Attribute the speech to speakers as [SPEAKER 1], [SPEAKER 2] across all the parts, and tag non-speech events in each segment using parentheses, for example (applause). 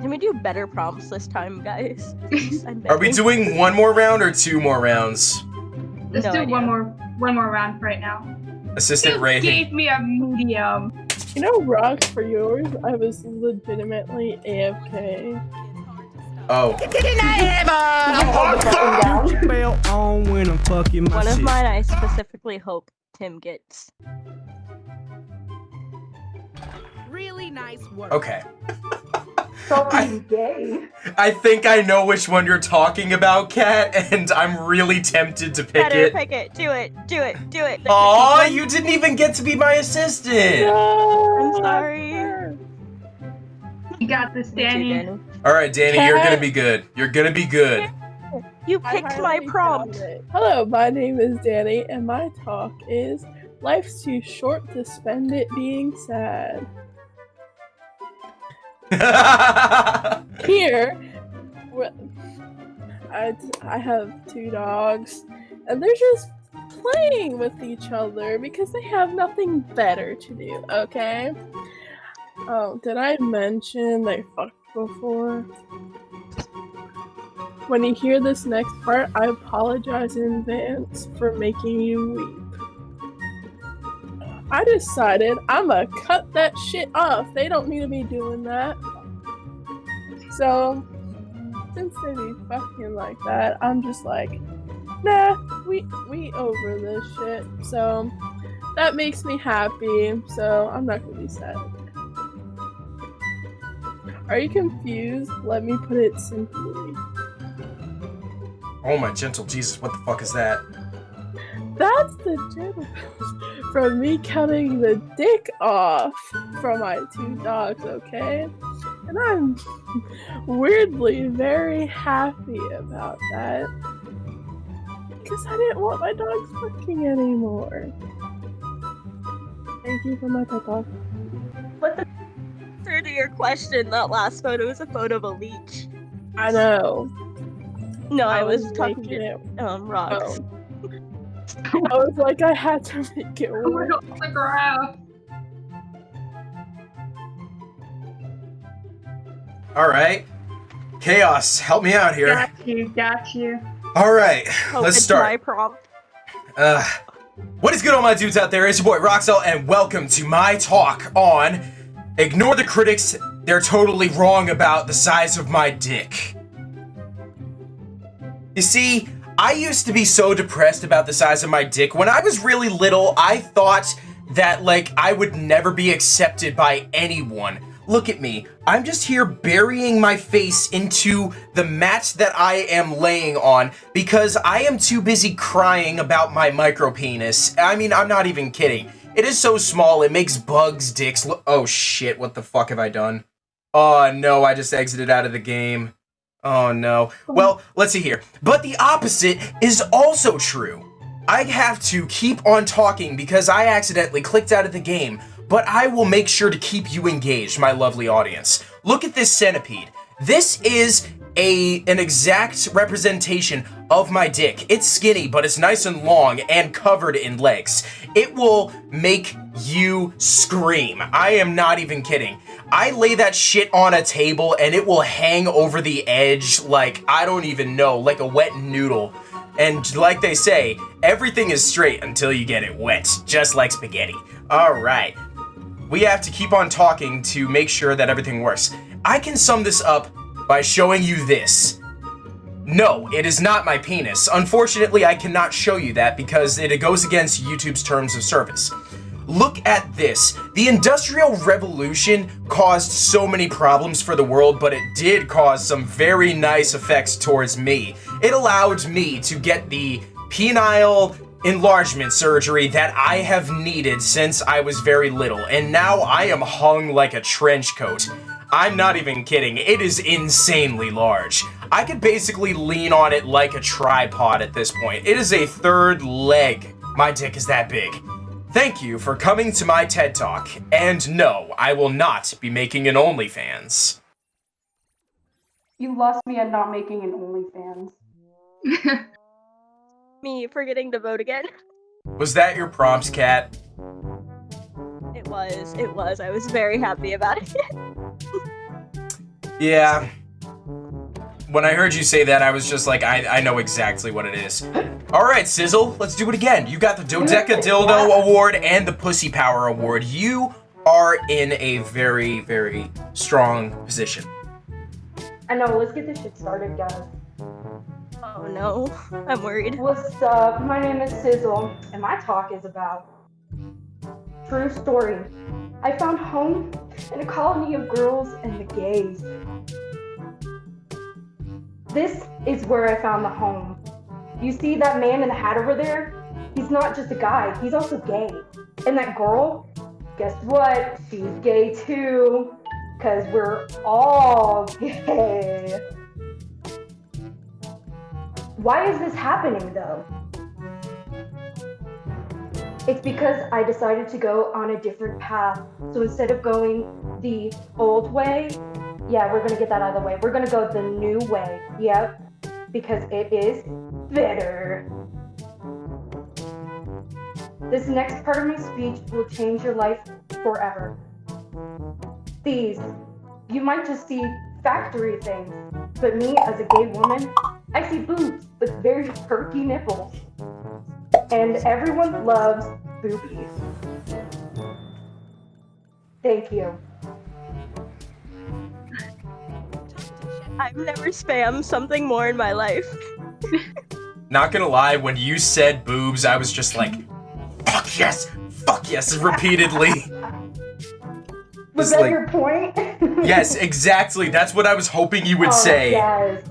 [SPEAKER 1] Can we do better prompts this time, guys? (laughs)
[SPEAKER 2] Are we doing one more round or two more rounds?
[SPEAKER 3] Let's
[SPEAKER 1] No
[SPEAKER 3] do
[SPEAKER 1] idea.
[SPEAKER 3] one more one more round for right now.
[SPEAKER 2] Assistant
[SPEAKER 3] You
[SPEAKER 2] Ray.
[SPEAKER 3] gave me a medium.
[SPEAKER 4] You know, rocks for yours. I was legitimately AFK.
[SPEAKER 2] Oh.
[SPEAKER 5] Bell oh, on when I'm fucking my
[SPEAKER 1] One of mine I specifically hope Tim gets.
[SPEAKER 6] Really nice work.
[SPEAKER 2] Okay.
[SPEAKER 7] Fucking gay.
[SPEAKER 2] I think I know which one you're talking about, Kat, and I'm really tempted to pick
[SPEAKER 1] Better
[SPEAKER 2] it.
[SPEAKER 1] pick it. Do it. Do it. Do it. The
[SPEAKER 2] Aw,
[SPEAKER 1] cookie
[SPEAKER 2] you didn't even get to be my assistant!
[SPEAKER 4] No,
[SPEAKER 1] I'm sorry.
[SPEAKER 3] You got this,
[SPEAKER 1] Me too,
[SPEAKER 3] Danny.
[SPEAKER 1] Danny.
[SPEAKER 2] Alright, Danny, you're gonna be good. You're gonna be good.
[SPEAKER 1] You picked my prompt.
[SPEAKER 4] Hello, my name is Danny, and my talk is Life's too short to spend it being sad. (laughs) Here, I, I have two dogs, and they're just playing with each other because they have nothing better to do, okay? Oh, did I mention they fucked before? When you hear this next part, I apologize in advance for making you weep. I decided I'm gonna cut that shit off. They don't need to be doing that. So, since they be fucking like that, I'm just like, nah, we we over this shit. So that makes me happy. So I'm not gonna be sad. Are you confused? Let me put it simply.
[SPEAKER 2] oh my gentle Jesus, what the fuck is that?
[SPEAKER 4] That's the gentle from me cutting the dick off from my two dogs, okay? And I'm weirdly very happy about that. Because I didn't want my dogs fucking anymore. Thank you for my pet talk.
[SPEAKER 1] What the? Answer to your question, that last photo is a photo of a leech.
[SPEAKER 4] I know.
[SPEAKER 1] No, I,
[SPEAKER 4] I
[SPEAKER 1] was,
[SPEAKER 4] was
[SPEAKER 1] talking to
[SPEAKER 4] it.
[SPEAKER 1] um rocks.
[SPEAKER 4] Oh. I was like, I had to make it
[SPEAKER 3] Oh my
[SPEAKER 4] work.
[SPEAKER 3] god, the graph.
[SPEAKER 2] Alright. Chaos, help me out here.
[SPEAKER 3] Got you, got you.
[SPEAKER 2] Alright,
[SPEAKER 1] Hope
[SPEAKER 2] let's
[SPEAKER 1] it's
[SPEAKER 2] start.
[SPEAKER 1] My prompt.
[SPEAKER 2] Uh, what is good, all my dudes out there? It's your boy Roxel, and welcome to my talk on Ignore the critics, they're totally wrong about the size of my dick. You see, I used to be so depressed about the size of my dick. When I was really little, I thought that, like, I would never be accepted by anyone. Look at me. I'm just here burying my face into the mat that I am laying on because I am too busy crying about my micro penis. I mean, I'm not even kidding. It is so small, it makes bugs' dicks look- Oh shit, what the fuck have I done? Oh no, I just exited out of the game. Oh no. Well, let's see here. But the opposite is also true. I have to keep on talking because I accidentally clicked out of the game, but I will make sure to keep you engaged, my lovely audience. Look at this centipede. This is a an exact representation of my dick. It's skinny, but it's nice and long and covered in legs. It will make you scream. I am not even kidding. I lay that shit on a table and it will hang over the edge like I don't even know, like a wet noodle. And like they say, everything is straight until you get it wet, just like spaghetti. Alright. We have to keep on talking to make sure that everything works. I can sum this up by showing you this. No, it is not my penis. Unfortunately, I cannot show you that because it goes against YouTube's terms of service. Look at this. The Industrial Revolution caused so many problems for the world, but it did cause some very nice effects towards me. It allowed me to get the penile enlargement surgery that I have needed since I was very little, and now I am hung like a trench coat. I'm not even kidding, it is insanely large. I could basically lean on it like a tripod at this point. It is a third leg. My dick is that big. Thank you for coming to my TED Talk, and no, I will not be making an OnlyFans.
[SPEAKER 7] You lost me at not making an OnlyFans. (laughs)
[SPEAKER 1] Me forgetting to vote again.
[SPEAKER 2] Was that your prompts, Cat?
[SPEAKER 1] It was. It was. I was very happy about it. (laughs)
[SPEAKER 2] Yeah. When I heard you say that, I was just like, I, I know exactly what it is. All right, Sizzle, let's do it again. You got the Dodeca Dildo Award and the Pussy Power Award. You are in a very, very strong position.
[SPEAKER 7] I know, let's get this shit started, guys.
[SPEAKER 1] Oh no, (laughs) I'm worried.
[SPEAKER 7] What's up? My name is Sizzle, and my talk is about true story. I found home in a colony of girls and the gays. This is where I found the home. You see that man in the hat over there? He's not just a guy, he's also gay. And that girl, guess what? She's gay too. Cause we're all gay. Why is this happening though? It's because I decided to go on a different path. So instead of going the old way, yeah, we're gonna get that out of the way. We're gonna go the new way. Yep. Because it is better. This next part of my speech will change your life forever. These, you might just see factory things, but me as a gay woman, I see boobs with very perky nipples. And everyone loves boobies. Thank you.
[SPEAKER 1] I've never spammed something more in my life.
[SPEAKER 2] Not gonna lie, when you said boobs, I was just like, fuck yes, fuck yes, repeatedly. (laughs)
[SPEAKER 7] Was that
[SPEAKER 2] like-
[SPEAKER 7] your point? (laughs)
[SPEAKER 2] yes, exactly. That's what I was hoping you would
[SPEAKER 7] Oh,
[SPEAKER 2] say.
[SPEAKER 7] Yes.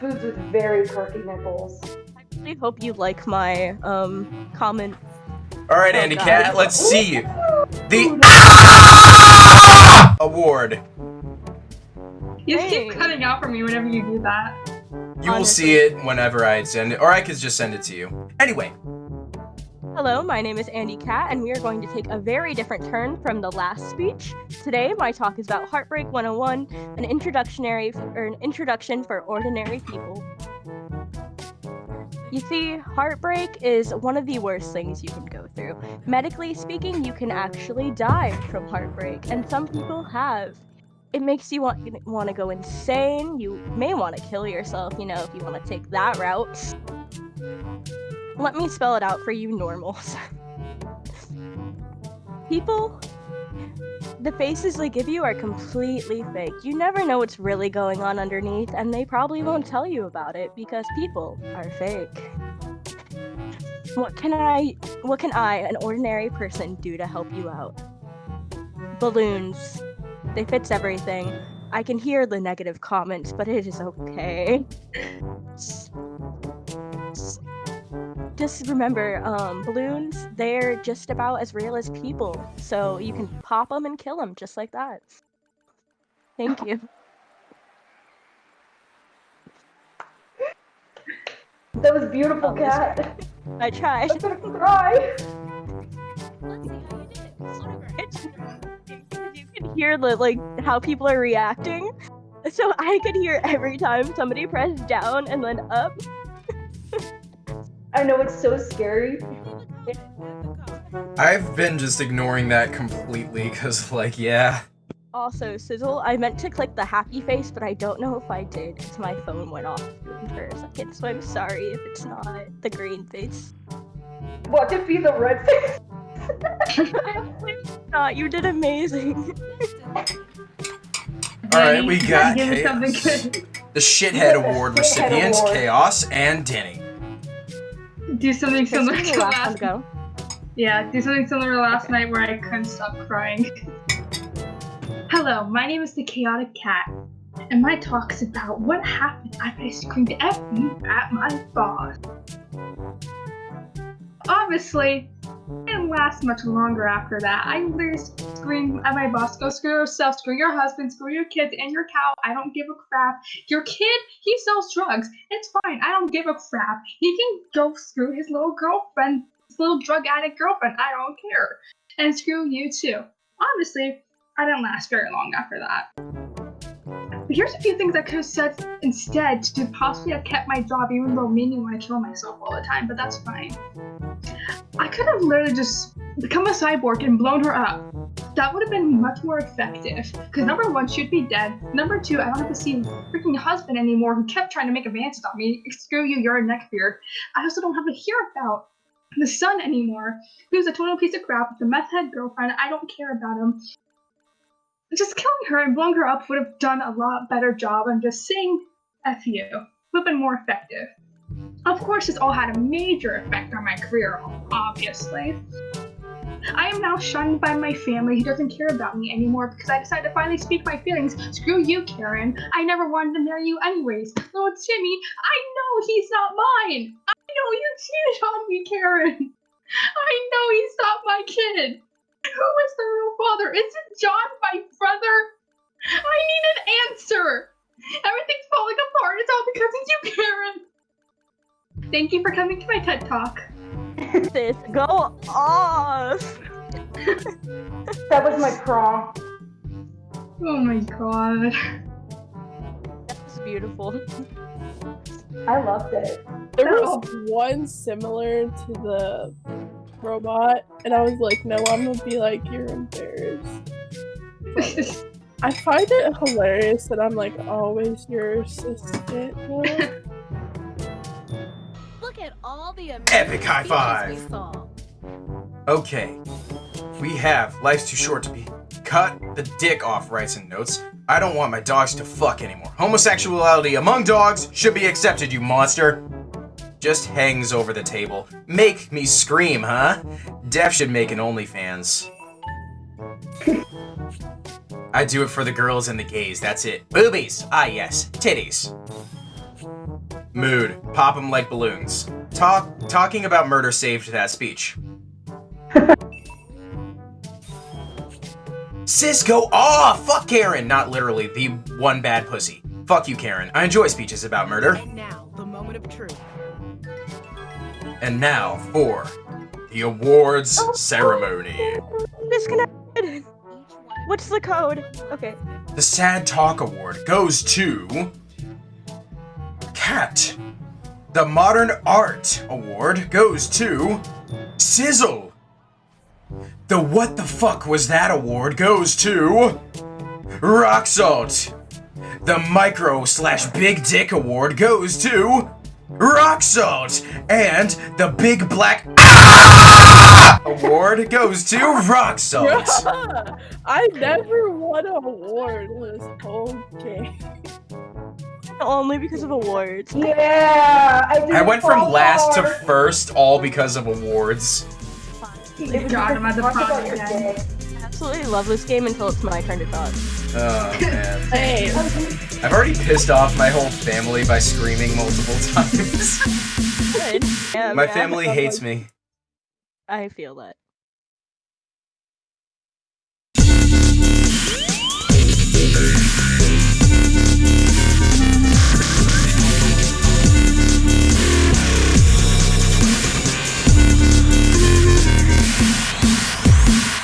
[SPEAKER 7] Boobs with very perky nipples.
[SPEAKER 1] I really hope you like my um comment.
[SPEAKER 2] All right,
[SPEAKER 7] Oh,
[SPEAKER 2] Andy
[SPEAKER 7] God.
[SPEAKER 2] Cat, let's see the
[SPEAKER 7] Ooh,
[SPEAKER 2] award.
[SPEAKER 3] You
[SPEAKER 1] Hey.
[SPEAKER 3] keep cutting out for me whenever you do that.
[SPEAKER 2] You will see it whenever I send it, or I could just send it to you. Anyway,
[SPEAKER 1] Hello, my name is Andy Cat, and we are going to take a very different turn from the last speech. Today, my talk is about Heartbreak 101, an introductionary or an introduction for ordinary people. You see, heartbreak is one of the worst things you can go through. Medically speaking, you can actually die from heartbreak, and some people have. It makes you want want to go insane. You may want to kill yourself, you know, if you want to take that route. Let me spell it out for you normals. (laughs) People, the faces they give you are completely fake. You never know what's really going on underneath, and they probably won't tell you about it because people are fake. What can I, what can I, an ordinary person, do to help you out? Balloons. They fix everything. I can hear the negative comments, but it is okay. just remember, um, balloons, they're just about as real as people. So you can pop them and kill them just like that. Thank you.
[SPEAKER 7] That was beautiful, cat.
[SPEAKER 1] I tried. (laughs)
[SPEAKER 7] I'm gonna cry.
[SPEAKER 1] Hear the like how people are reacting. So I could hear every time somebody pressed down and then up. (laughs)
[SPEAKER 7] I know it's so scary.
[SPEAKER 2] I've been just ignoring that completely because, like, yeah.
[SPEAKER 1] Also, Sizzle, I meant to click the happy face, but I don't know if I did because my phone went off for a second. So I'm sorry if it's not the green face.
[SPEAKER 7] What to be the red face? (laughs)
[SPEAKER 1] not, (laughs) you did amazing.
[SPEAKER 2] All right, we got
[SPEAKER 3] Give something
[SPEAKER 2] Chaos.
[SPEAKER 3] good.
[SPEAKER 2] the Shithead (laughs) Award
[SPEAKER 7] Shithead
[SPEAKER 2] recipients,
[SPEAKER 7] Award.
[SPEAKER 2] Chaos and Denny.
[SPEAKER 3] Do something similar to
[SPEAKER 1] the last one go.
[SPEAKER 3] Yeah, do something similar to last night where I couldn't stop crying. Hello, my name is the Chaotic Cat, and my talk is about what happened after I screamed F you at my boss. Obviously, it didn't last much longer after that. I literally screamed at my boss, go screw yourself, screw your husband, screw your kids and your cow. I don't give a crap. Your kid, he sells drugs. It's fine. I don't give a crap. He can go screw his little girlfriend, his little drug addict girlfriend. I don't care. And screw you too. Obviously, I didn't last very long after that. Here's a few things I could have said instead to possibly have kept my job, even though made me want to kill myself all the time, but that's fine. I could have literally just become a cyborg and blown her up. That would have been much more effective. Because number one, she'd be dead. Number two, I don't have to see freaking husband anymore who kept trying to make advances on me. Screw you, you're a neckbeard. I also don't have to hear about the son anymore, who's a total piece of crap with a meth head girlfriend. I don't care about him. Just killing her and blowing her up would have done a lot better job than just saying F you. Would have been more effective. Of course, this all had a major effect on my career, obviously. I am now shunned by my family who doesn't care about me anymore because I decided to finally speak my feelings. Screw you, Karen. I never wanted to marry you anyways. Oh, Little Timmy, I know he's not mine. I know you cheated on me, Karen. (laughs) I know he's not my kid. Who is the real father? Is it John, my brother? I need an answer. Everything's falling apart. It's all because of you, Karen. Thank you for coming to my TED Talk.
[SPEAKER 1] Sis, go off.
[SPEAKER 7] That was my prom.
[SPEAKER 3] Oh my god.
[SPEAKER 1] That's beautiful.
[SPEAKER 7] I loved it.
[SPEAKER 4] There
[SPEAKER 3] They're
[SPEAKER 4] was oh. one similar to the robot, and I was like, no, I'm gonna be like, you're embarrassed. (laughs) I find it hilarious that I'm like always your assistant.
[SPEAKER 6] Look at all the amazing
[SPEAKER 2] Epic high
[SPEAKER 6] speeches
[SPEAKER 2] five.
[SPEAKER 6] we saw.
[SPEAKER 2] Okay. We have Life's Too Short to Be. Cut the dick off rights and notes. I don't want my dogs to fuck anymore. Homosexuality among dogs should be accepted, you monster. Just hangs over the table. Make me scream, huh? Def should make an OnlyFans. (laughs) I do it for the girls and the gays, that's it. Boobies! Ah, yes. Titties. Mood. Pop them like balloons. Talk. Talking about murder saved that speech. (laughs) Cisco! Aw, fuck Karen! Not literally, the one bad pussy. Fuck you, Karen. I enjoy speeches about murder.
[SPEAKER 6] And now, the moment of truth.
[SPEAKER 2] And now for the awards oh. ceremony.
[SPEAKER 1] Disconnected. What's the code? Okay.
[SPEAKER 2] The Sad Talk Award goes to. Cat. The Modern Art Award goes to. Sizzle. The What the Fuck Was That Award goes to. Rock Salt. The Micro slash Big Dick Award goes to. Rock Salt. And the Big Black (laughs) Award goes to Rock Salt. (laughs)
[SPEAKER 4] I never won an award in this whole game.
[SPEAKER 1] Only because of awards.
[SPEAKER 7] Yeah, I
[SPEAKER 2] I went
[SPEAKER 7] so
[SPEAKER 2] from last to first all because of awards.
[SPEAKER 7] It was
[SPEAKER 3] God,
[SPEAKER 7] because
[SPEAKER 3] I'm at the
[SPEAKER 1] Absolutely love this game until it's my turn to talk.
[SPEAKER 2] Oh man. (laughs)
[SPEAKER 4] Hey,
[SPEAKER 2] I've already pissed off my whole family by screaming multiple (laughs) times.
[SPEAKER 1] Good. Yeah,
[SPEAKER 2] my
[SPEAKER 1] yeah,
[SPEAKER 2] family hates me.
[SPEAKER 1] I feel that.